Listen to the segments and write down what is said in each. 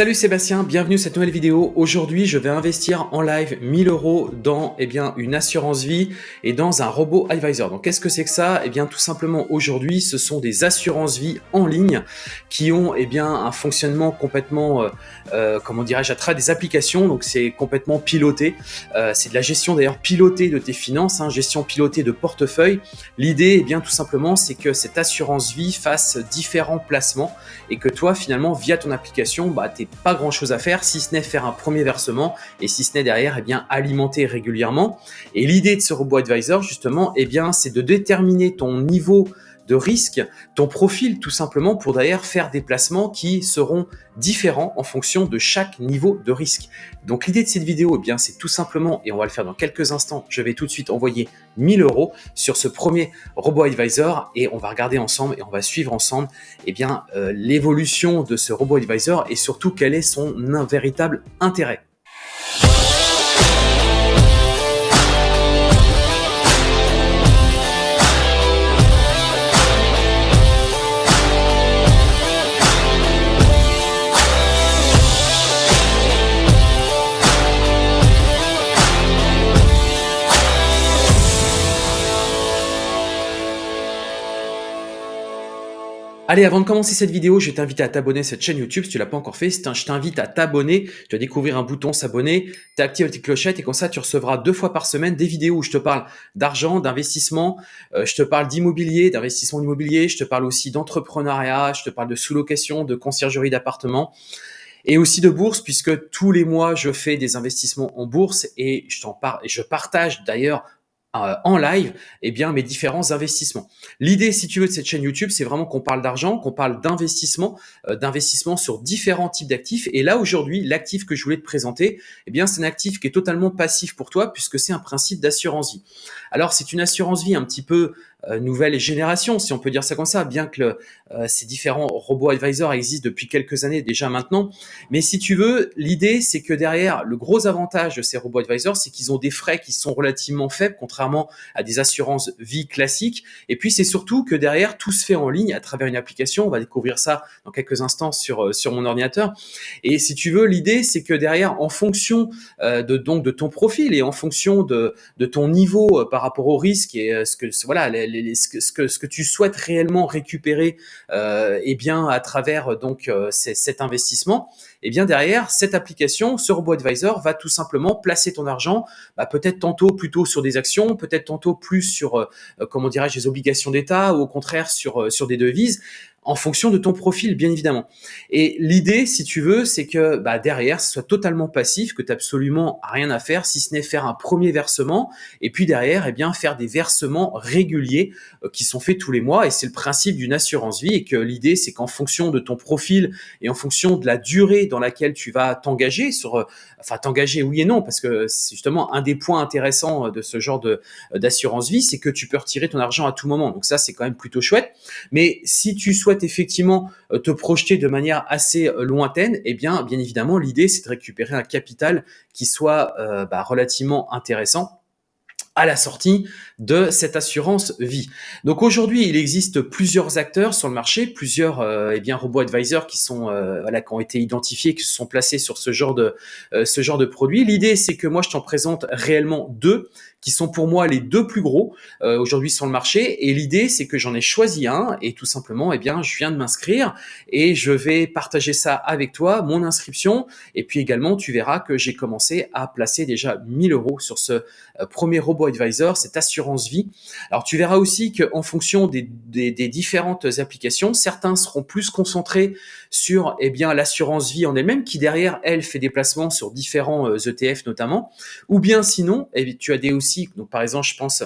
Salut Sébastien, bienvenue à cette nouvelle vidéo. Aujourd'hui, je vais investir en live 1000 euros dans eh bien, une assurance vie et dans un robot advisor. Donc, qu'est-ce que c'est que ça? Eh bien, tout simplement, aujourd'hui, ce sont des assurances vie en ligne qui ont eh bien, un fonctionnement complètement, euh, euh, comment dirais-je, à travers des applications. Donc, c'est complètement piloté. Euh, c'est de la gestion d'ailleurs pilotée de tes finances, hein, gestion pilotée de portefeuille. L'idée, eh bien, tout simplement, c'est que cette assurance vie fasse différents placements et que toi, finalement, via ton application, bah, pas grand chose à faire si ce n'est faire un premier versement et si ce n'est derrière eh bien alimenter régulièrement. Et l'idée de ce robot advisor justement eh bien c'est de déterminer ton niveau de risque, ton profil tout simplement pour d'ailleurs faire des placements qui seront différents en fonction de chaque niveau de risque. Donc l'idée de cette vidéo, eh bien c'est tout simplement, et on va le faire dans quelques instants, je vais tout de suite envoyer 1000 euros sur ce premier robot advisor et on va regarder ensemble et on va suivre ensemble eh bien euh, l'évolution de ce robot advisor et surtout quel est son véritable intérêt. Allez, avant de commencer cette vidéo, je vais t'inviter à t'abonner à cette chaîne YouTube si tu l'as pas encore fait. Je t'invite à t'abonner, tu vas découvrir un bouton s'abonner, tu actives la petite clochette et comme ça tu recevras deux fois par semaine des vidéos où je te parle d'argent, d'investissement, euh, je te parle d'immobilier, d'investissement immobilier, je te parle aussi d'entrepreneuriat, je te parle de sous-location, de conciergerie d'appartements et aussi de bourse puisque tous les mois je fais des investissements en bourse et je t'en et je partage d'ailleurs en live eh bien mes différents investissements. L'idée, si tu veux, de cette chaîne YouTube, c'est vraiment qu'on parle d'argent, qu'on parle d'investissement, euh, d'investissement sur différents types d'actifs. Et là, aujourd'hui, l'actif que je voulais te présenter, eh bien, c'est un actif qui est totalement passif pour toi puisque c'est un principe d'assurance vie. Alors, c'est une assurance vie un petit peu euh, nouvelle génération, si on peut dire ça comme ça, bien que euh, ces différents robots advisors existent depuis quelques années déjà maintenant. Mais si tu veux, l'idée, c'est que derrière, le gros avantage de ces robots advisors, c'est qu'ils ont des frais qui sont relativement faibles, contrairement à des assurances vie classiques. Et puis, c'est surtout que derrière, tout se fait en ligne à travers une application. On va découvrir ça dans quelques instants sur, euh, sur mon ordinateur. Et si tu veux, l'idée, c'est que derrière, en fonction de, donc, de ton profil et en fonction de, de ton niveau par rapport au risque et ce que, voilà, ce, que, tu souhaites réellement récupérer euh, eh bien, à travers donc euh, cet investissement, eh bien derrière cette application, ce robot advisor va tout simplement placer ton argent, bah, peut-être tantôt plutôt sur des actions, peut-être tantôt plus sur, euh, comment dirais-je, des obligations d'État ou au contraire sur, euh, sur des devises en fonction de ton profil, bien évidemment. Et l'idée, si tu veux, c'est que bah, derrière, ce soit totalement passif, que tu absolument rien à faire, si ce n'est faire un premier versement, et puis derrière, eh bien, faire des versements réguliers euh, qui sont faits tous les mois. Et c'est le principe d'une assurance vie, et que l'idée, c'est qu'en fonction de ton profil et en fonction de la durée dans laquelle tu vas t'engager, sur, euh, enfin t'engager oui et non, parce que c'est justement un des points intéressants euh, de ce genre de d'assurance vie, c'est que tu peux retirer ton argent à tout moment. Donc ça, c'est quand même plutôt chouette. Mais si tu souhaites effectivement euh, te projeter de manière assez euh, lointaine, eh bien, bien évidemment, l'idée, c'est de récupérer un capital qui soit euh, bah, relativement intéressant à la sortie de cette assurance vie. Donc aujourd'hui, il existe plusieurs acteurs sur le marché, plusieurs euh, eh bien robots advisors qui sont voilà qui ont été identifiés, qui se sont placés sur ce genre de ce genre de produit. L'idée, c'est que moi, je t'en présente réellement deux qui sont pour moi les deux plus gros euh, aujourd'hui sur le marché. Et l'idée, c'est que j'en ai choisi un et tout simplement, eh bien, je viens de m'inscrire et je vais partager ça avec toi, mon inscription. Et puis également, tu verras que j'ai commencé à placer déjà 1000 euros sur ce euh, premier robot advisor, cette assurance vie. Alors, tu verras aussi qu'en fonction des, différentes applications, certains seront plus concentrés sur eh l'assurance vie en elle-même, qui derrière elle fait des placements sur différents ETF euh, notamment, ou bien sinon, eh tu as des aussi donc, par exemple, je pense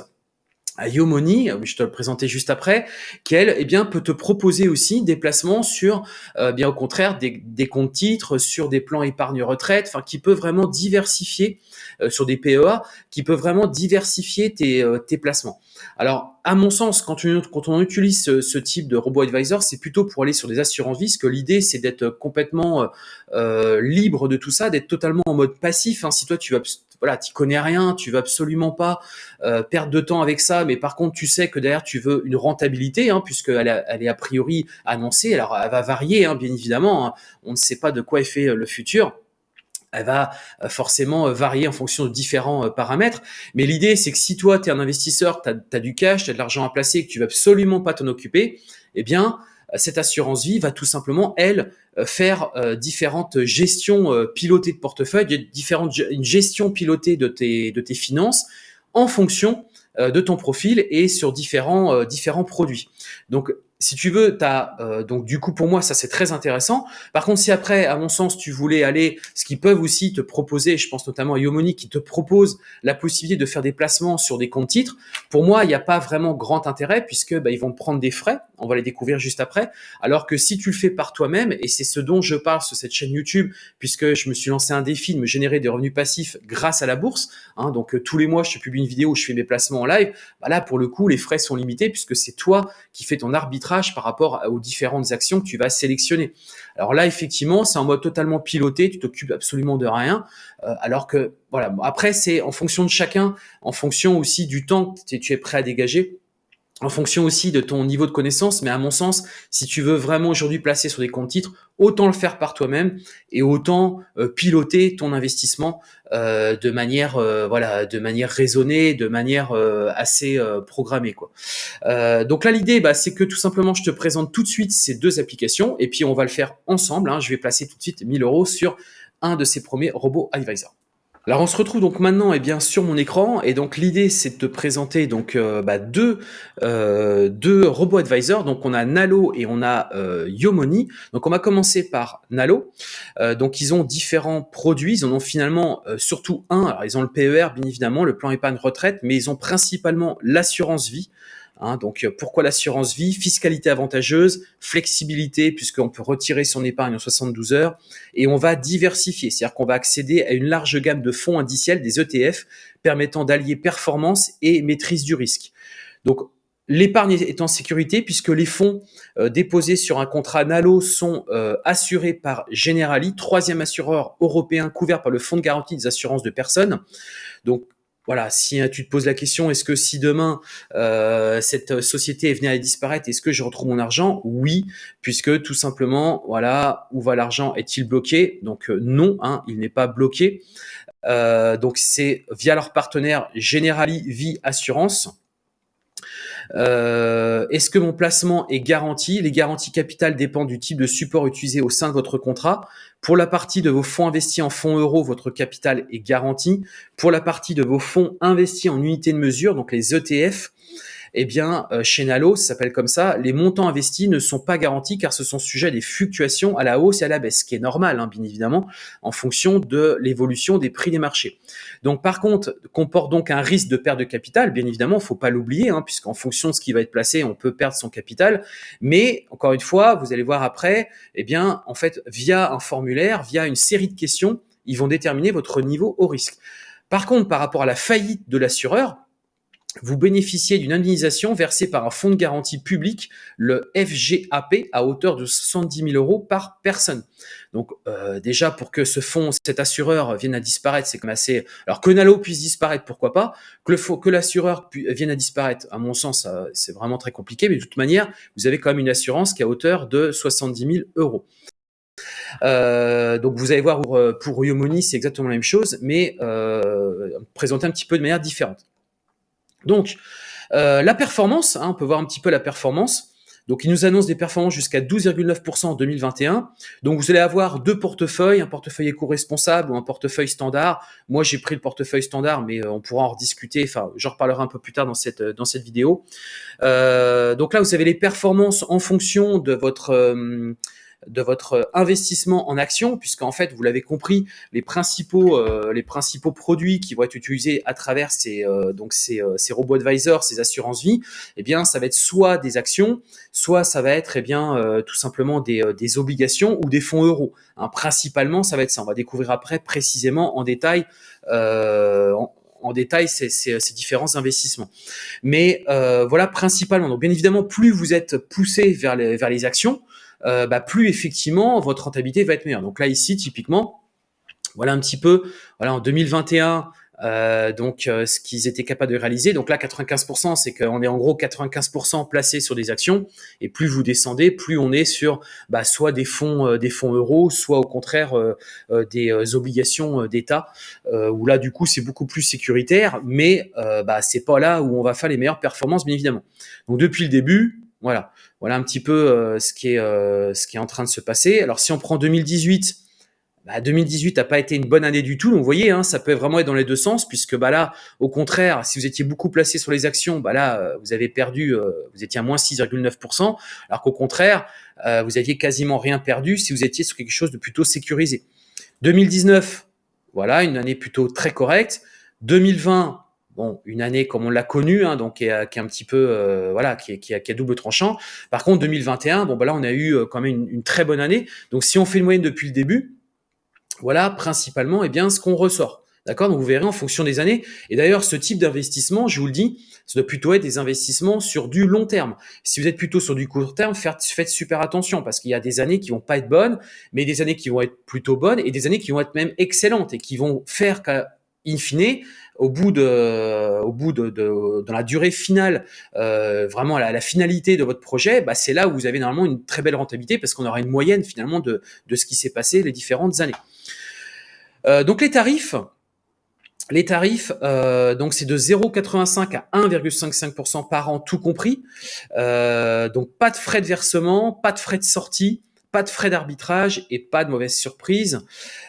Yomoni, euh, je te le présentais juste après, qui elle, eh bien, peut te proposer aussi des placements sur, euh, bien au contraire, des, comptes titres, sur des plans épargne retraite, enfin, qui peut vraiment diversifier euh, sur des PEA, qui peut vraiment diversifier tes, tes placements. Alors, à mon sens, quand, quand on utilise ce, type de robot advisor, c'est plutôt pour aller sur des assurances vie, que l'idée, c'est d'être complètement libre de tout ça, d'être totalement en mode passif. Hein. Si toi, tu vas voilà, tu connais rien, tu veux absolument pas euh, perdre de temps avec ça, mais par contre, tu sais que derrière, tu veux une rentabilité, hein, puisqu'elle elle est a priori annoncée. Alors, elle va varier, hein, bien évidemment. Hein. On ne sait pas de quoi est fait le futur elle va euh, forcément euh, varier en fonction de différents euh, paramètres. Mais l'idée, c'est que si toi, tu es un investisseur, tu as, du cash, tu as de l'argent à placer que tu vas absolument pas t'en occuper, eh bien, cette assurance vie va tout simplement, elle, faire différentes gestions pilotées de portefeuille, différentes, une gestion pilotée de tes, de tes finances en fonction de ton profil et sur différents, différents produits. Donc, si tu veux, as, euh, donc du coup pour moi ça c'est très intéressant. Par contre, si après, à mon sens, tu voulais aller, ce qu'ils peuvent aussi te proposer, je pense notamment à Yomoni qui te propose la possibilité de faire des placements sur des comptes titres. Pour moi, il n'y a pas vraiment grand intérêt puisque bah, ils vont prendre des frais. On va les découvrir juste après. Alors que si tu le fais par toi-même, et c'est ce dont je parle sur cette chaîne YouTube, puisque je me suis lancé un défi de me générer des revenus passifs grâce à la bourse. Hein, donc euh, tous les mois, je publie une vidéo où je fais mes placements en live. Bah, là, pour le coup, les frais sont limités puisque c'est toi qui fais ton arbitrage par rapport aux différentes actions que tu vas sélectionner. Alors là, effectivement, c'est en mode totalement piloté, tu t'occupes absolument de rien, euh, alors que voilà. Après, c'est en fonction de chacun, en fonction aussi du temps que tu es prêt à dégager en fonction aussi de ton niveau de connaissance, mais à mon sens, si tu veux vraiment aujourd'hui placer sur des comptes titres, autant le faire par toi-même et autant euh, piloter ton investissement euh, de manière euh, voilà, de manière raisonnée, de manière assez programmée donc là l'idée, bah, c'est que tout simplement, je te présente tout de suite ces deux applications et puis on va le faire ensemble. Hein. Je vais placer tout de suite 1000 euros sur un de ces premiers robots advisor. Alors on se retrouve donc maintenant eh bien sur mon écran. Et donc l'idée c'est de te présenter donc euh, bah, deux, euh, deux robots advisors. Donc on a Nalo et on a euh, Yomoni. Donc on va commencer par Nalo. Donc ils ont différents produits. Ils en ont finalement surtout un. Alors ils ont le PER bien évidemment le plan épargne retraite mais ils ont principalement l'assurance vie Hein, donc euh, pourquoi l'assurance vie? Fiscalité avantageuse, flexibilité puisqu'on peut retirer son épargne en 72 heures et on va diversifier, c'est-à-dire qu'on va accéder à une large gamme de fonds indiciels, des ETF, permettant d'allier performance et maîtrise du risque. Donc L'épargne est en sécurité puisque les fonds euh, déposés sur un contrat Nalo sont euh, assurés par Generali, troisième assureur européen couvert par le Fonds de garantie des assurances de personnes. Donc voilà, si hein, tu te poses la question, est-ce que si demain euh, cette société est venue à disparaître, est-ce que je retrouve mon argent? Oui, puisque tout simplement, voilà, où va l'argent? Est-il bloqué? Donc euh, non, hein, il n'est pas bloqué. Euh, donc c'est via leur partenaire Generali Vie Assurance. Euh, est-ce que mon placement est garanti? Les garanties capitales dépendent du type de support utilisé au sein de votre contrat. Pour la partie de vos fonds investis en fonds euros, votre capital est garanti. Pour la partie de vos fonds investis en unités de mesure, donc les ETF, eh bien, euh, chez Nalo, ça s'appelle comme ça, les montants investis ne sont pas garantis car ce sont sujets à des fluctuations à la hausse et à la baisse, ce qui est normal, hein, bien évidemment, en fonction de l'évolution des prix des marchés. Donc, par contre, comporte donc un risque de perte de capital, bien évidemment, faut pas l'oublier, hein, puisqu'en fonction de ce qui va être placé, on peut perdre son capital. Mais, encore une fois, vous allez voir après, eh bien, en fait, via un formulaire, via une série de questions, ils vont déterminer votre niveau au risque. Par contre, par rapport à la faillite de l'assureur, vous bénéficiez d'une indemnisation versée par un fonds de garantie public, le FGAP, à hauteur de 70 000 euros par personne. Donc euh, déjà, pour que ce fonds, cet assureur vienne à disparaître, c'est comme assez... Alors que Nalo puisse disparaître, pourquoi pas Que le que l'assureur vienne à disparaître, à mon sens, c'est vraiment très compliqué. Mais de toute manière, vous avez quand même une assurance qui est à hauteur de 70 000 euros. Euh, donc vous allez voir pour, pour Yomoni, c'est exactement la même chose, mais euh, présenté un petit peu de manière différente. Donc, euh, la performance, hein, on peut voir un petit peu la performance. Donc, il nous annonce des performances jusqu'à 12,9% en 2021. Donc, vous allez avoir deux portefeuilles, un portefeuille éco-responsable ou un portefeuille standard. Moi, j'ai pris le portefeuille standard, mais euh, on pourra en rediscuter. Enfin, j'en reparlerai un peu plus tard dans cette, euh, dans cette vidéo. donc là, vous avez les performances en fonction de votre de votre investissement en action, puisqu'en fait, vous l'avez compris, les principaux, euh, les principaux produits qui vont être utilisés à travers ces, euh, donc ces, euh, ces robots advisors, ces assurances vie, eh bien, ça va être soit des actions, soit ça va être eh bien tout simplement des, des, obligations ou des fonds euros. Hein, principalement, ça va être ça. On va découvrir après précisément en détail. En, en détail ces, ces, ces, différents investissements. Mais euh, voilà, principalement. Donc, bien évidemment, plus vous êtes poussé vers les, vers les actions, euh, bah, plus effectivement votre rentabilité va être meilleure. Donc là ici typiquement, voilà un petit peu, voilà en 2021, euh, donc euh, ce qu'ils étaient capables de réaliser. Donc là, 95%, c'est qu'on est en gros 95% placé sur des actions, et plus vous descendez, plus on est sur bah, soit des fonds, euh, des fonds euros, soit au contraire des obligations d'État, où là du coup c'est beaucoup plus sécuritaire, mais bah, c'est pas là où on va faire les meilleures performances, bien évidemment. Donc depuis le début, voilà, voilà un petit peu ce qui est ce qui est en train de se passer. Alors si on prend 2018 bah, 2018 n'a pas été une bonne année du tout. Donc, vous voyez, hein, ça peut vraiment être dans les deux sens, puisque bah, là, au contraire, si vous étiez beaucoup placé sur les actions, bah, là, euh, vous avez perdu, euh, vous étiez à moins 6,9%, alors qu'au contraire, euh, vous aviez quasiment rien perdu si vous étiez sur quelque chose de plutôt sécurisé. 2019, voilà, une année plutôt très correcte. 2020, bon, une année comme on l'a connue, hein, donc qui est, est, un petit peu, voilà, qui est, qui, a double tranchant. Par contre, 2021, bon, bah là, on a eu quand même une, très bonne année. Donc, si on fait une moyenne depuis le début, voilà principalement eh bien, ce qu'on ressort. D'accord? Donc vous verrez en fonction des années. Et d'ailleurs, ce type d'investissement, je vous le dis, ça doit plutôt être des investissements sur du long terme. Si vous êtes plutôt sur du court terme, faites, super attention parce qu'il y a des années qui vont pas être bonnes, mais des années qui vont être plutôt bonnes et des années qui vont être même excellentes et qui vont faire qu'à in fine, au bout de, au bout de, dans la durée finale, euh, vraiment la, finalité de votre projet, bah, c'est là où vous avez normalement une très belle rentabilité parce qu'on aura une moyenne finalement de, de ce qui s'est passé les différentes années. Euh, donc les tarifs, les tarifs, euh, donc c'est de 0,85 à 1,55% par an, tout compris. Donc pas de frais de versement, pas de frais de sortie, pas de frais d'arbitrage et pas de mauvaise surprise.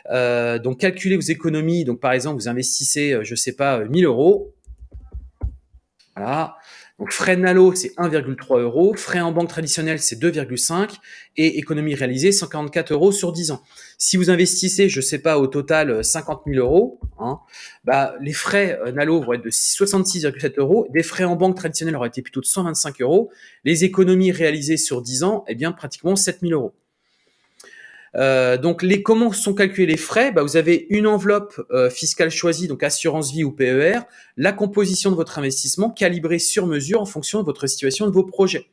Euh, donc calculez vos économies. Donc par exemple, vous investissez, euh, je sais pas, 1000 euros. Voilà. Donc frais Nalo, c'est 1,3 euros. Frais en banque traditionnelle, c'est 2,5. Et économie réalisée, 144 euros sur 10 ans. Si vous investissez, je sais pas, au total 50 euh, 000 euros, hein, bah, les frais euh, Nalo vont être de 66,7 euros. Des frais en banque traditionnelle auraient été plutôt de 125 euros. Les économies réalisées sur 10 ans, eh bien, pratiquement 7 000 euros. Euh, donc, les, comment sont calculés les frais? Bah, Vous avez une enveloppe euh, fiscale choisie, donc assurance vie ou PER, la composition de votre investissement calibrée sur mesure en fonction de votre situation, de vos projets.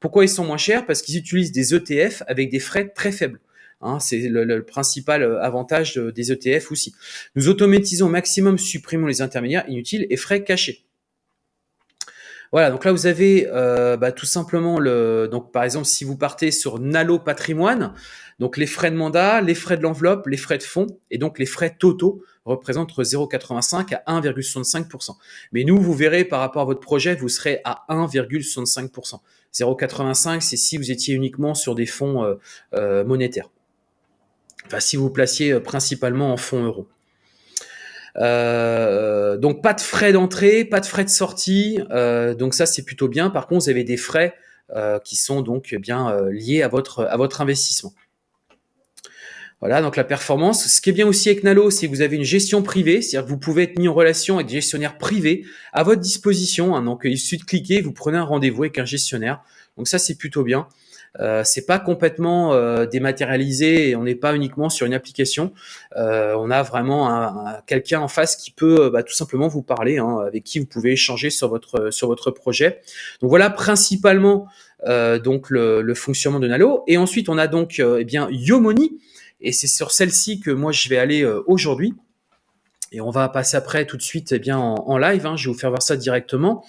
Pourquoi ils sont moins chers? Parce qu'ils utilisent des ETF avec des frais très faibles. Hein, c'est le, principal euh, avantage des ETF aussi. Nous automatisons au maximum, supprimons les intermédiaires inutiles et frais cachés. Voilà, donc là vous avez euh, bah, tout simplement le. Donc par exemple, si vous partez sur Nalo Patrimoine, donc les frais de mandat, les frais de l'enveloppe, les frais de fonds et donc les frais totaux représentent entre 0,85 à 1,65%. Mais nous, vous verrez par rapport à votre projet, vous serez à 1,65%. 0,85, c'est si vous étiez uniquement sur des fonds euh, euh, monétaires. Enfin, si vous placiez principalement en fonds euros. Euh, donc pas de frais d'entrée, pas de frais de sortie, euh, donc ça c'est plutôt bien. Par contre, vous avez des frais euh, qui sont donc bien liés à votre à votre investissement. Voilà, donc la performance. Ce qui est bien aussi avec Nalo, c'est que vous avez une gestion privée, c'est-à-dire que vous pouvez être mis en relation avec des gestionnaires privés à votre disposition. Hein. donc il suffit de cliquer, vous prenez un rendez-vous avec un gestionnaire. Donc ça c'est plutôt bien. Euh, c'est pas complètement euh, dématérialisé et on n'est pas uniquement sur une application. Euh, on a vraiment un, quelqu'un en face qui peut bah, tout simplement vous parler, hein, avec qui vous pouvez échanger sur votre sur votre projet. Donc voilà principalement donc le, le, fonctionnement de Nalo. Et ensuite on a donc eh bien Yomoni et c'est sur celle-ci que moi je vais aller aujourd'hui. Et on va passer après tout de suite eh bien en, en live. Hein, je vais vous faire voir ça directement.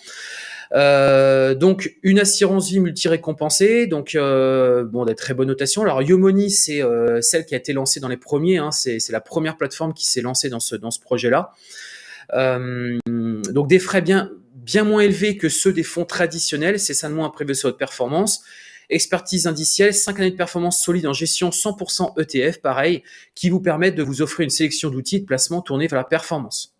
Euh, donc une assurance vie multi-récompensée, donc euh, bon, des très bonnes notations. Alors Yomoni, c'est euh, celle qui a été lancée dans les premiers, hein, c'est la première plateforme qui s'est lancée dans ce, dans ce projet-là. donc des frais bien, bien moins élevés que ceux des fonds traditionnels, c'est de moins prévu sur votre performance. Expertise indicielle, 5 années de performance solide en gestion 100% ETF, pareil, qui vous permettent de vous offrir une sélection d'outils de placement tournés vers la performance.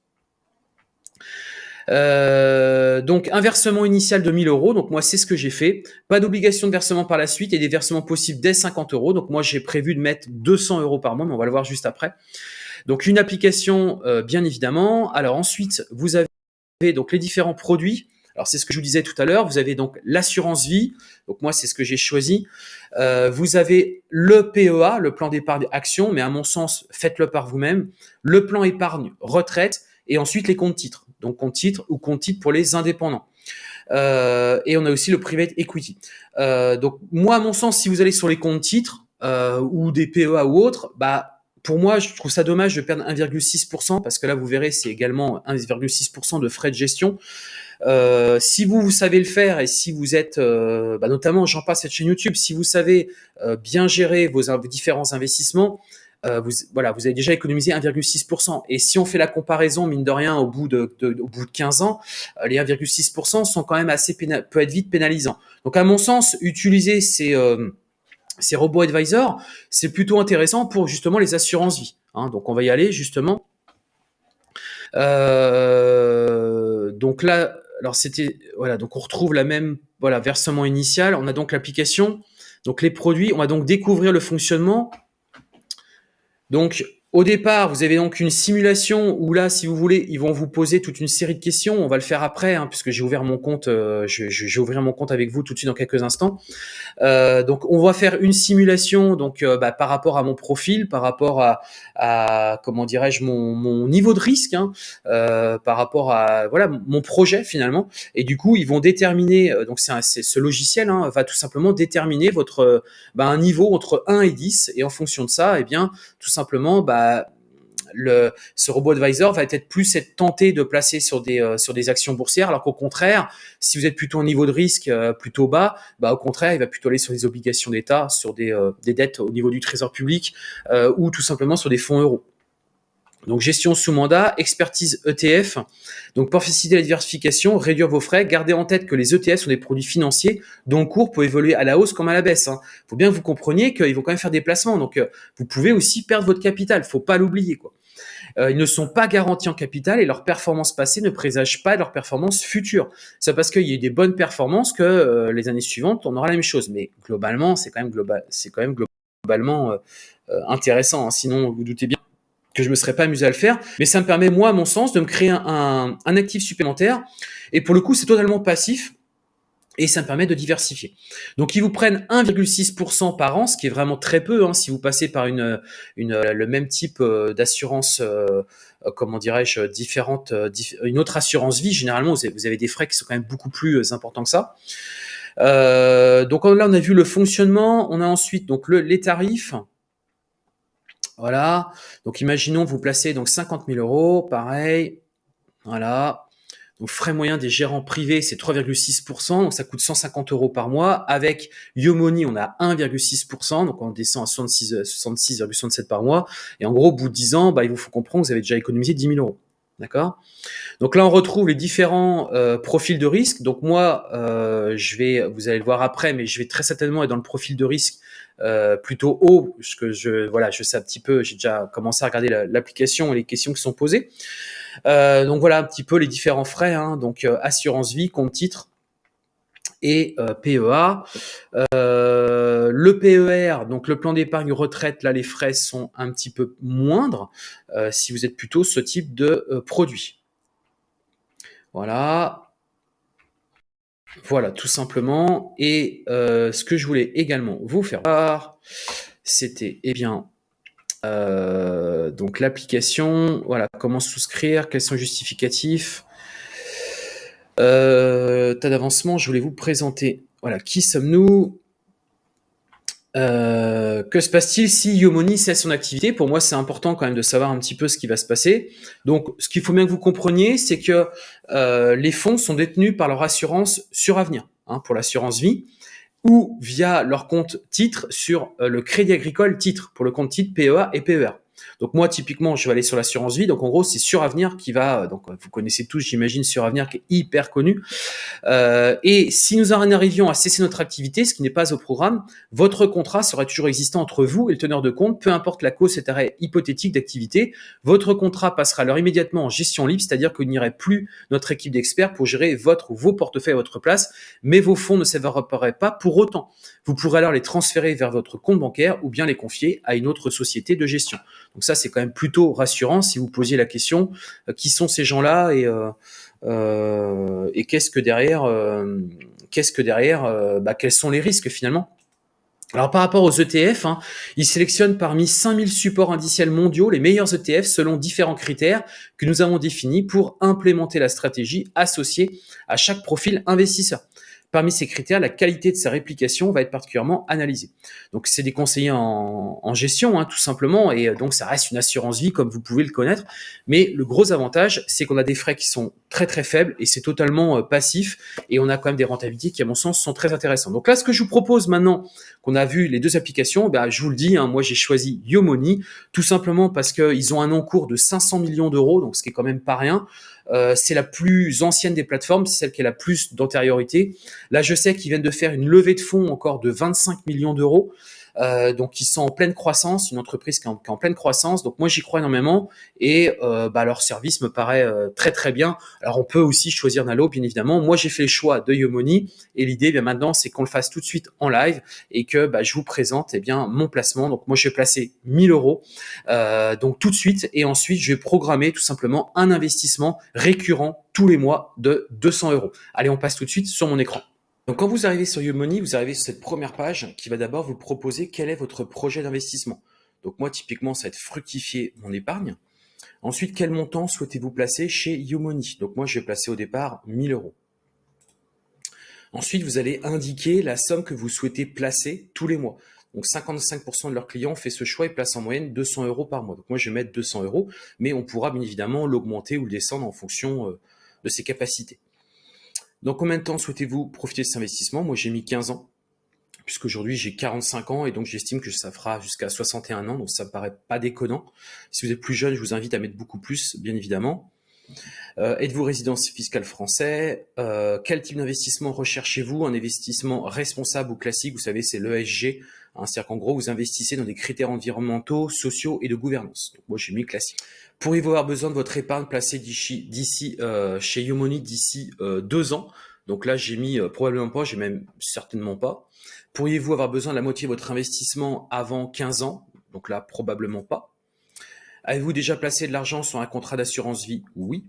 Euh, donc un versement initial de 1000 euros. Donc moi c'est ce que j'ai fait. Pas d'obligation de versement par la suite et des versements possibles dès 50 euros. Donc moi j'ai prévu de mettre 200 euros par mois, mais on va le voir juste après. Donc une application euh, bien évidemment. Alors ensuite vous avez donc les différents produits. Alors c'est ce que je vous disais tout à l'heure. Vous avez donc l'assurance vie. Donc moi c'est ce que j'ai choisi. Euh, vous avez le PEA, le plan d'épargne action, mais à mon sens faites-le par vous-même. Le plan épargne retraite et ensuite les comptes titres donc compte titre ou compte titre pour les indépendants. Euh, et on a aussi le private equity. Euh, donc moi, à mon sens, si vous allez sur les comptes titres euh, ou des PEA ou autres, bah pour moi, je trouve ça dommage de perdre 1,6% parce que là, vous verrez, c'est également 1,6% de frais de gestion. Si vous, savez le faire et si vous êtes, bah notamment, j'en passe cette chaîne YouTube, si vous savez bien gérer vos différents investissements, euh, vous, voilà, vous avez déjà économisé 1,6%. Et si on fait la comparaison, mine de rien, au bout de, de au bout de 15 ans, euh, les 1,6% sont quand même assez peut être vite pénalisants. Donc, à mon sens, utiliser ces euh, ces robots advisors, c'est plutôt intéressant pour justement les assurances vie. Hein. Donc on va y aller justement. Euh, donc là, alors c'était voilà, donc on retrouve la même voilà versement initial. On a donc l'application, donc les produits. On va donc découvrir le fonctionnement. Donc au départ, vous avez donc une simulation où là, si vous voulez, ils vont vous poser toute une série de questions. On va le faire après, hein, puisque j'ai ouvert mon compte. Euh, je, vais ouvrir mon compte avec vous tout de suite dans quelques instants. Euh, donc, on va faire une simulation donc euh, bah, par rapport à mon profil, par rapport à, comment dirais-je mon, niveau de risque, hein, par rapport à voilà mon projet finalement. Et du coup, ils vont déterminer. Donc, c'est ce logiciel hein, va tout simplement déterminer votre bah, un niveau entre 1 et 10, et en fonction de ça, eh bien, tout simplement, bah, ce robot advisor va être plus être tenté de placer sur des euh, actions boursières, alors qu'au contraire, si vous êtes plutôt au niveau de risque euh, plutôt bas, bah au contraire, il va plutôt aller sur des obligations d'État, sur euh, des dettes au niveau du trésor public ou tout simplement sur des fonds euros. Donc gestion sous mandat, expertise ETF. Donc pour faciliter la diversification, réduire vos frais, gardez en tête que les ETF sont des produits financiers dont le cours peut évoluer à la hausse comme à la baisse. Il hein. faut bien que vous compreniez qu'ils vont quand même faire des placements. Donc euh, vous pouvez aussi perdre votre capital. faut pas l'oublier. quoi. Euh, ils ne sont pas garantis en capital et leur performance passée ne présage pas leur performance future. C'est parce qu'il y a eu des bonnes performances que euh, les années suivantes, on aura la même chose. Mais globalement, c'est quand même, global, quand même globalement intéressant. Hein. Sinon, vous doutez bien que je me serais pas amusé à le faire, mais ça me permet, moi, à mon sens, de me créer un, un actif supplémentaire. Et pour le coup, c'est totalement passif et ça me permet de diversifier. Donc ils vous prennent 1,6% par an, ce qui est vraiment très peu hein, si vous passez par une, une le même type euh, d'assurance, euh, euh, comment dirais-je, différente, une autre assurance vie. Généralement, vous avez, des frais qui sont quand même beaucoup plus importants que ça. donc là, on a vu le fonctionnement. On a ensuite donc le, les tarifs. Voilà. Donc, imaginons vous placez donc 50 000 euros, pareil. Voilà. Donc, frais moyens des gérants privés, c'est 3,6%, donc ça coûte 150 euros par mois. Avec Yomoni, on a 1,6%, donc on descend à 66,67 par mois. Et en gros, au bout de 10 ans, bah, il vous faut comprendre que vous avez déjà économisé 10 000 euros. D'accord? Donc là, on retrouve les différents euh, profils de risque. Donc moi, euh, je vais, vous allez le voir après, mais je vais très certainement être dans le profil de risque euh, plutôt haut, parce que je, voilà, je sais un petit peu, j'ai déjà commencé à regarder l'application et les questions qui sont posées. donc voilà un petit peu les différents frais. Hein. donc assurance vie, compte titre, et PEA. Euh, le PER, donc le plan d'épargne retraite, là les frais sont un petit peu moindres euh, si vous êtes plutôt ce type de euh, produit. Voilà. Voilà, tout simplement. Et ce que je voulais également vous faire voir, c'était, eh bien, donc l'application, voilà, comment souscrire, quels sont les justificatifs, euh, tas d'avancement, je voulais vous présenter. Voilà, qui sommes-nous euh, que se passe-t-il si Yomoni cesse son activité? Pour moi, c'est important quand même de savoir un petit peu ce qui va se passer. Donc, ce qu'il faut bien que vous compreniez, c'est que euh, les fonds sont détenus par leur assurance sur avenir, hein, pour l'assurance vie, ou via leur compte titre sur euh, le Crédit Agricole titre, pour le compte titre PEA et PER. Donc moi, typiquement, je vais aller sur l'assurance vie. Donc en gros, c'est Suravenir qui va, donc vous connaissez tous, j'imagine, Suravenir qui est hyper connu. Euh, et si nous en arrivions à cesser notre activité, ce qui n'est pas au programme, votre contrat sera toujours existant entre vous et le teneur de compte, peu importe la cause cet arrêt hypothétique d'activité. Votre contrat passera alors immédiatement en gestion libre, c'est-à-dire que n'irez plus notre équipe d'experts pour gérer votre ou vos portefeuilles à votre place, mais vos fonds ne s'évaporeraient pas pour autant. Vous pourrez alors les transférer vers votre compte bancaire ou bien les confier à une autre société de gestion. Donc ça, c'est quand même plutôt rassurant si vous posiez la question euh, qui sont ces gens-là et, euh, euh, et qu'est-ce que derrière, qu'est-ce que derrière, bah, quels sont les risques finalement? Alors par rapport aux ETF, hein, ils sélectionnent parmi 5000 supports indiciels mondiaux les meilleurs ETF selon différents critères que nous avons définis pour implémenter la stratégie associée à chaque profil investisseur. Parmi ces critères, la qualité de sa réplication va être particulièrement analysée. Donc, c'est des conseillers en, gestion, hein, tout simplement, et donc ça reste une assurance vie comme vous pouvez le connaître. Mais le gros avantage, c'est qu'on a des frais qui sont très très faibles et c'est totalement euh, passif et on a quand même des rentabilités qui, à mon sens, sont très intéressantes. Donc là, ce que je vous propose maintenant qu'on a vu les deux applications, bah, je vous le dis, hein, moi j'ai choisi Yomoni tout simplement parce qu'ils ont un encours de 500 millions d'euros, donc ce qui est quand même pas rien. Euh, c'est la plus ancienne des plateformes, c'est celle qui a la plus d'antériorité. Là, je sais qu'ils viennent de faire une levée de fonds encore de 25 millions d'euros. Euh, donc ils sont en pleine croissance, une entreprise qui est en, pleine croissance. Donc moi j'y crois énormément et euh, bah, leur service me paraît euh, très très bien. Alors on peut aussi choisir Nalo bien évidemment. Moi j'ai fait le choix de Yomoni et l'idée bien maintenant c'est qu'on le fasse tout de suite en live et que bah, je vous présente eh bien mon placement. Donc moi je vais placer 1000 euros donc tout de suite et ensuite je vais programmer tout simplement un investissement récurrent tous les mois de 200 euros. Allez on passe tout de suite sur mon écran. Donc quand vous arrivez sur YouMoney, vous arrivez sur cette première page qui va d'abord vous proposer quel est votre projet d'investissement. Donc moi typiquement ça va être fructifier mon épargne. Ensuite quel montant souhaitez-vous placer chez YouMoney Donc moi je vais placer au départ 1000 euros. Ensuite vous allez indiquer la somme que vous souhaitez placer tous les mois. Donc 55% de leurs clients fait ce choix et placent en moyenne 200 euros par mois. Donc moi je vais mettre 200 euros, mais on pourra bien évidemment l'augmenter ou le descendre en fonction euh, de ses capacités. Dans combien de temps souhaitez-vous profiter de cet investissement Moi, j'ai mis 15 ans, puisqu'aujourd'hui, j'ai 45 ans, et donc j'estime que ça fera jusqu'à 61 ans, donc ça me paraît pas déconnant. Si vous êtes plus jeune, je vous invite à mettre beaucoup plus, bien évidemment. Euh, êtes-vous résident fiscal français? Euh, Quel type d'investissement recherchez-vous? Un investissement responsable ou classique? Vous savez, c'est l'ESG. Hein, C'est-à-dire qu'en gros, vous investissez dans des critères environnementaux, sociaux et de gouvernance. moi, j'ai mis classique. Pourriez-vous avoir besoin de votre épargne placée d'ici euh, chez Yomoni d'ici euh, deux ans? Donc là, j'ai mis euh, probablement pas, j'ai même certainement pas. Pourriez-vous avoir besoin de la moitié de votre investissement avant 15 ans? Donc là, probablement pas. Avez-vous déjà placé de l'argent sur un contrat d'assurance vie? Oui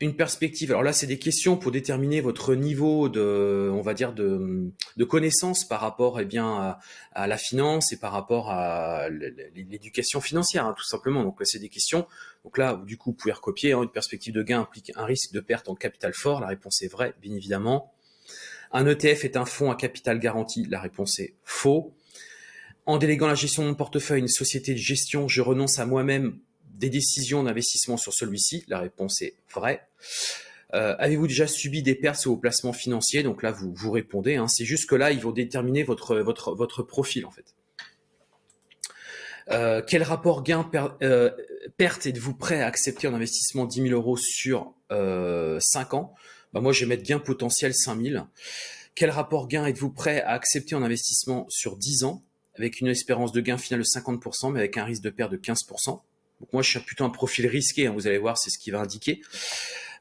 une perspective. Alors là, c'est des questions pour déterminer votre niveau de, on va dire, de, de connaissance par rapport, eh bien, à, la finance et par rapport à l'éducation financière, hein, tout simplement. Donc c'est des questions. Donc là, du coup, vous pouvez recopier. Hein, une perspective de gain implique un risque de perte en capital fort. La réponse est vraie, bien évidemment. Un ETF est un fonds à capital garanti. La réponse est faux. En déléguant la gestion de mon portefeuille à une société de gestion, je renonce à moi-même des décisions d'investissement sur celui-ci La réponse est vraie. Euh, avez-vous déjà subi des pertes sur vos placements financiers Donc là, vous, vous répondez. Hein. C'est juste que là, ils vont déterminer votre, profil, en fait. Euh, quel rapport gain-perte euh, êtes-vous prêt à accepter en investissement 10 000 euros sur 5 ans? Bah, Moi, je vais mettre gain potentiel 5 000. Quel rapport gain êtes-vous prêt à accepter en investissement sur 10 ans? Avec une espérance de gain finale de 50%, mais avec un risque de perte de 15% donc moi, je suis plutôt un profil risqué, hein, vous allez voir, c'est ce qui va indiquer.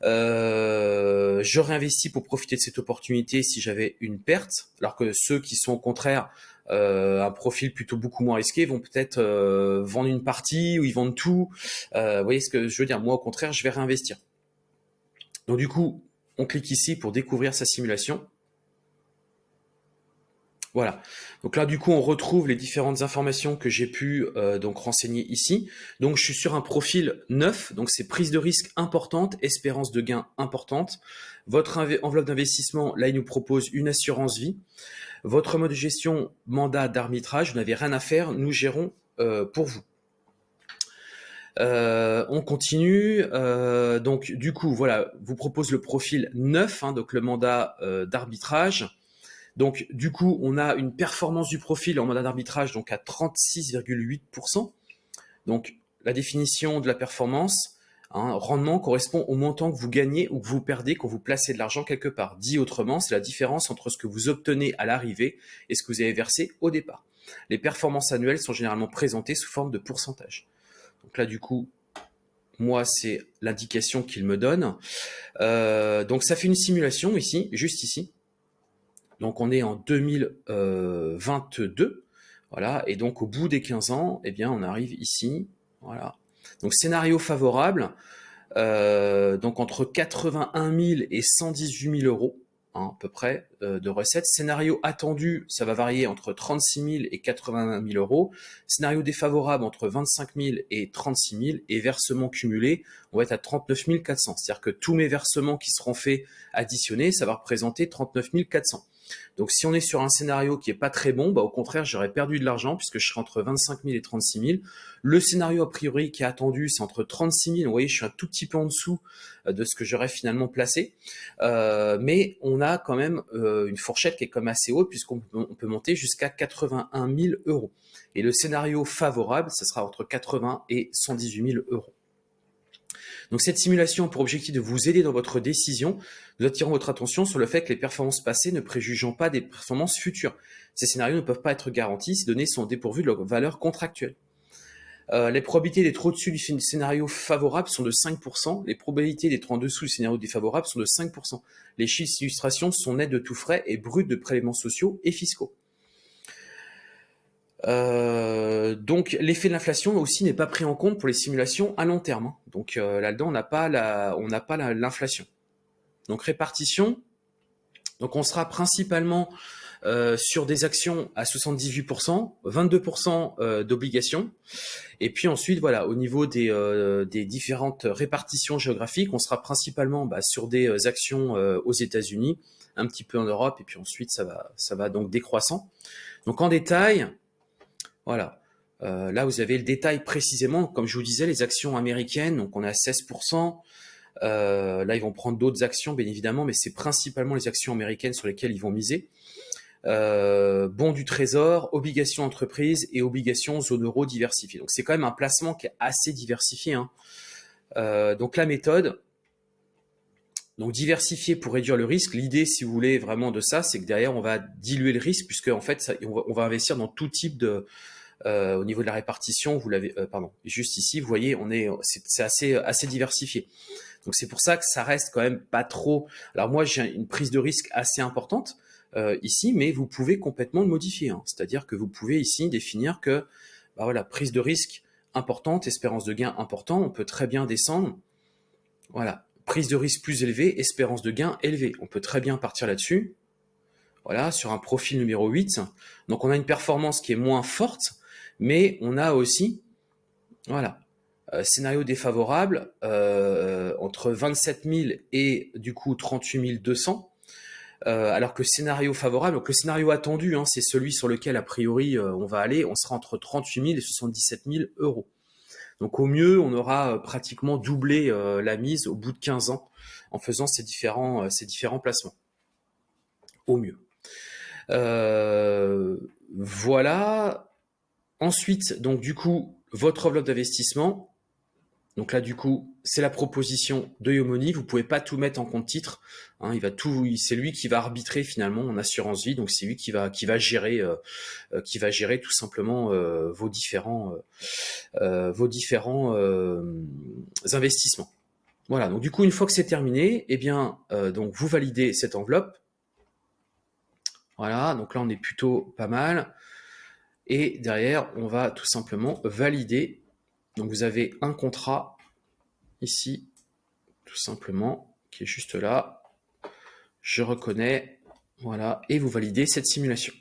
Euh, je réinvestis pour profiter de cette opportunité si j'avais une perte, alors que ceux qui sont au contraire euh, un profil plutôt beaucoup moins risqué vont peut-être euh, vendre une partie ou ils vendent tout. Euh, vous voyez ce que je veux dire Moi, au contraire, je vais réinvestir. Donc du coup, on clique ici pour découvrir sa simulation. Voilà. Donc là, du coup, on retrouve les différentes informations que j'ai pu euh, donc renseigner ici. Donc, je suis sur un profil neuf. Donc, c'est prise de risque importante, espérance de gain importante. Votre enveloppe d'investissement, là, il nous propose une assurance vie. Votre mode de gestion, mandat d'arbitrage, vous n'avez rien à faire. Nous gérons euh, pour vous. Euh, on continue. donc, du coup, voilà, vous propose le profil neuf, hein, donc le mandat d'arbitrage. Donc, du coup, on a une performance du profil en mandat d'arbitrage donc à 36,8%. Donc, la définition de la performance, hein, rendement correspond au montant que vous gagnez ou que vous perdez quand vous placez de l'argent quelque part. Dit autrement, c'est la différence entre ce que vous obtenez à l'arrivée et ce que vous avez versé au départ. Les performances annuelles sont généralement présentées sous forme de pourcentage. Donc là, du coup, moi, c'est l'indication qu'il me donne. Euh, donc, ça fait une simulation ici, juste ici. Donc on est en 2022, voilà, et donc au bout des 15 ans, eh bien on arrive ici, voilà. Donc scénario favorable, euh, donc entre 81 000 et 118 000 euros, hein, à peu près euh, de recettes. Scénario attendu, ça va varier entre 36 000 et 80 000 euros. Scénario défavorable entre 25 000 et 36 000. Et versement cumulé, on va être à 39 400. C'est-à-dire que tous mes versements qui seront faits additionnés, ça va représenter 39 400. Donc si on est sur un scénario qui est pas très bon, bah, au contraire, j'aurais perdu de l'argent puisque je serai entre 25 000 et 36 000. Le scénario a priori qui est attendu, c'est entre 36 000. Vous voyez, je suis un tout petit peu en dessous euh, de ce que j'aurais finalement placé. Euh, mais on a quand même euh, une fourchette qui est comme assez haute puisqu'on peut monter jusqu'à 81 000 euros. Et le scénario favorable, ce sera entre 80 et 118 000 euros. Donc cette simulation a pour objectif de vous aider dans votre décision. Nous attirons votre attention sur le fait que les performances passées ne préjugeant pas des performances futures. Ces scénarios ne peuvent pas être garantis, ces données sont dépourvues de leur valeur contractuelle. Euh, les probabilités d'être au-dessus du scénario favorable sont de 5%, les probabilités d'être en dessous du scénario défavorable sont de 5%. Les chiffres d'illustration sont nets de tout frais et bruts de prélèvements sociaux et fiscaux. Euh, donc l'effet de l'inflation aussi n'est pas pris en compte pour les simulations à long terme. Hein. Donc euh, là-dedans, on n'a pas l'inflation. Donc répartition. Donc on sera principalement euh, sur des actions à 78%, 22% d'obligations. Et puis ensuite, voilà, au niveau des, différentes répartitions géographiques, on sera principalement bah, sur des actions aux États-Unis, un petit peu en Europe, et puis ensuite ça va donc décroissant. Donc en détail, voilà. Euh, là, vous avez le détail précisément. Comme je vous disais, les actions américaines, donc on est à 16%. Euh, là, ils vont prendre d'autres actions, bien évidemment, mais c'est principalement les actions américaines sur lesquelles ils vont miser. Euh, du trésor, obligations entreprises et obligations zone euro diversifiées. Donc c'est quand même un placement qui est assez diversifié. Hein. Euh, donc la méthode, donc diversifier pour réduire le risque. L'idée, si vous voulez vraiment de ça, c'est que derrière on va diluer le risque puisque en fait on, va, investir dans tout type de euh, au niveau de la répartition. Vous l'avez, euh, pardon, juste ici, vous voyez, on est, c'est assez assez diversifié. Donc c'est pour ça que ça reste quand même pas trop. Alors moi j'ai une prise de risque assez importante euh, ici, mais vous pouvez complètement le modifier. Hein. C'est-à-dire que vous pouvez ici définir que bah voilà prise de risque importante, espérance de gain important. On peut très bien descendre. Voilà, prise de risque plus élevée, espérance de gain élevée. On peut très bien partir là-dessus. Voilà, sur un profil numéro 8. Donc on a une performance qui est moins forte, mais on a aussi, voilà, euh, scénario défavorable euh, entre 27 000 et du coup 38 200. Euh, alors que scénario favorable, donc le scénario attendu, hein, c'est celui sur lequel a priori on va aller, on sera entre 38 000 et 77 000 euros. Donc au mieux, on aura pratiquement doublé la mise au bout de 15 ans en faisant ces différents placements. Au mieux. voilà. Ensuite, donc du coup, votre enveloppe d'investissement, donc là, du coup, c'est la proposition de Yomoni. Vous pouvez pas tout mettre en compte titre. Hein, il va tout, c'est lui qui va arbitrer finalement en assurance vie. Donc c'est lui qui va qui va gérer euh, euh, qui va gérer tout simplement euh, vos différents vos différents investissements. Voilà. Donc du coup, une fois que c'est terminé, eh bien donc vous validez cette enveloppe. Voilà. Donc là, on est plutôt pas mal. Et derrière, on va tout simplement valider donc vous avez un contrat ici, tout simplement, qui est juste là. Je reconnais, voilà, et vous validez cette simulation.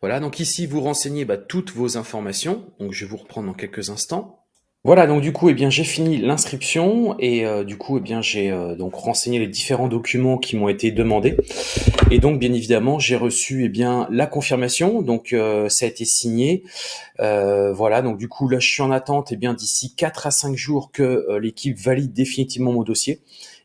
Voilà, donc ici, vous renseignez bah, toutes vos informations. Donc, je vais vous reprendre dans quelques instants. Voilà, donc du coup, eh bien, j'ai fini l'inscription et euh, du coup, eh bien, j'ai euh, donc renseigné les différents documents qui m'ont été demandés. Et donc, bien évidemment, j'ai reçu eh bien la confirmation. Donc, euh, ça a été signé. voilà, donc du coup, là, je suis en attente. Eh bien, d'ici 4 à 5 jours que l'équipe valide définitivement mon dossier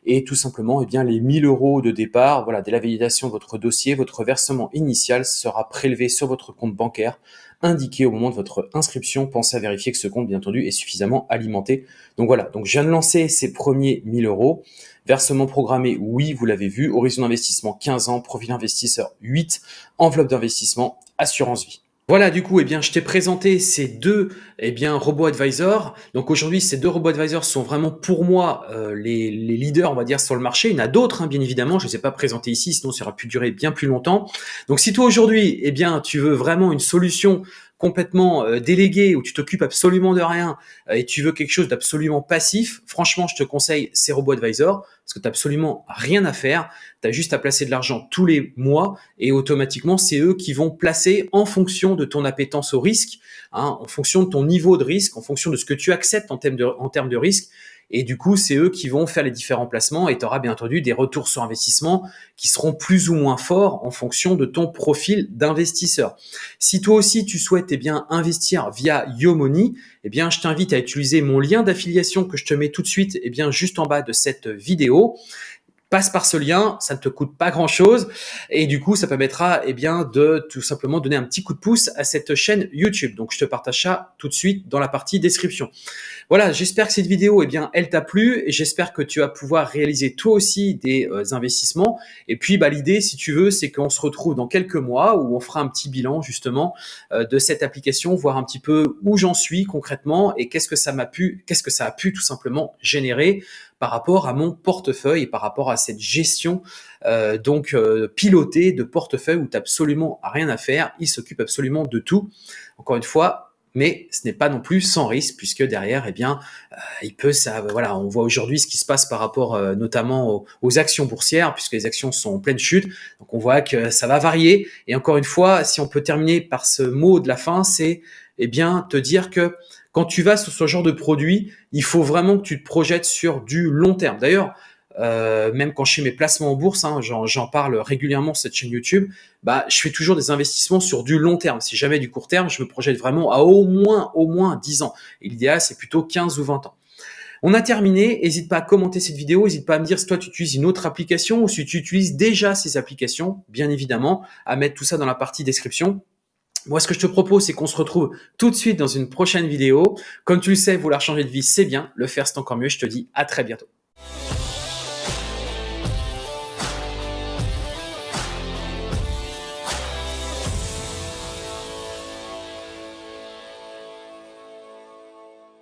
et tout simplement eh bien les 1000 euros de départ voilà dès la validation de votre dossier votre versement initial sera prélevé sur votre compte bancaire indiqué au moment de votre inscription. Pensez à vérifier que ce compte, bien entendu, est suffisamment alimenté. Donc voilà, donc je viens de lancer ces premiers 1000 euros. Versement programmé, oui, vous l'avez vu. Horizon d'investissement 15 ans, profil investisseur 8, enveloppe d'investissement, assurance vie. Voilà, du coup, eh bien, je t'ai présenté ces deux eh bien, robots advisors. Donc aujourd'hui, ces deux robots advisors sont vraiment pour moi euh, les, leaders, on va dire, sur le marché. Il y en a d'autres, hein, bien évidemment. Je ne les ai pas présentés ici, sinon ça aurait pu durer bien plus longtemps. Donc si toi aujourd'hui, eh bien, tu veux vraiment une solution complètement euh, délégué, où tu t'occupes absolument de rien euh, et tu veux quelque chose d'absolument passif, franchement, je te conseille ces robots advisor parce que tu absolument rien à faire. Tu as juste à placer de l'argent tous les mois et automatiquement, c'est eux qui vont placer en fonction de ton appétence au risque, hein, en fonction de ton niveau de risque, en fonction de ce que tu acceptes en termes de risque. Et du coup, c'est eux qui vont faire les différents placements et tu auras bien entendu des retours sur investissement qui seront plus ou moins forts en fonction de ton profil d'investisseur. Si toi aussi tu souhaites eh bien investir via YoMoney, eh bien je t'invite à utiliser mon lien d'affiliation que je te mets tout de suite eh bien juste en bas de cette vidéo passe par ce lien, ça ne te coûte pas grand chose et du coup ça permettra eh bien de tout simplement donner un petit coup de pouce à cette chaîne YouTube. Donc je te partage ça tout de suite dans la partie description. Voilà, j'espère que cette vidéo eh bien elle t'a plu et j'espère que tu vas pouvoir réaliser toi aussi des euh, investissements et puis bah l'idée si tu veux c'est qu'on se retrouve dans quelques mois où on fera un petit bilan justement euh, de cette application, voir un petit peu où j'en suis concrètement et qu'est-ce que ça m'a pu qu'est-ce que ça a pu tout simplement générer par rapport à mon portefeuille et par rapport à cette gestion euh, donc euh, pilotée de portefeuille où tu absolument rien à faire. Il s'occupe absolument de tout. Encore une fois, mais ce n'est pas non plus sans risque puisque derrière, eh bien, euh, il peut. Voilà, on voit aujourd'hui ce qui se passe par rapport notamment aux, aux, actions boursières puisque les actions sont en pleine chute. Donc on voit que ça va varier. Et encore une fois, si on peut terminer par ce mot de la fin, c'est eh bien te dire que quand tu vas sur ce genre de produit, il faut vraiment que tu te projettes sur du long terme. D'ailleurs, euh, même quand je fais mes placements en bourse, hein, j'en parle régulièrement sur cette chaîne YouTube, bah, je fais toujours des investissements sur du long terme. Si jamais du court terme, je me projette vraiment à au moins, au moins 10 ans. Et l'idéal, c'est plutôt 15 ou 20 ans. On a terminé. N'hésite pas à commenter cette vidéo. N'hésite pas à me dire si toi tu utilises une autre application ou si tu utilises déjà ces applications, bien évidemment, à mettre tout ça dans la partie description. Moi, ce que je te propose, c'est qu'on se retrouve tout de suite dans une prochaine vidéo. Comme tu le sais, vouloir changer de vie, c'est bien. Le faire, c'est encore mieux. Je te dis à très bientôt.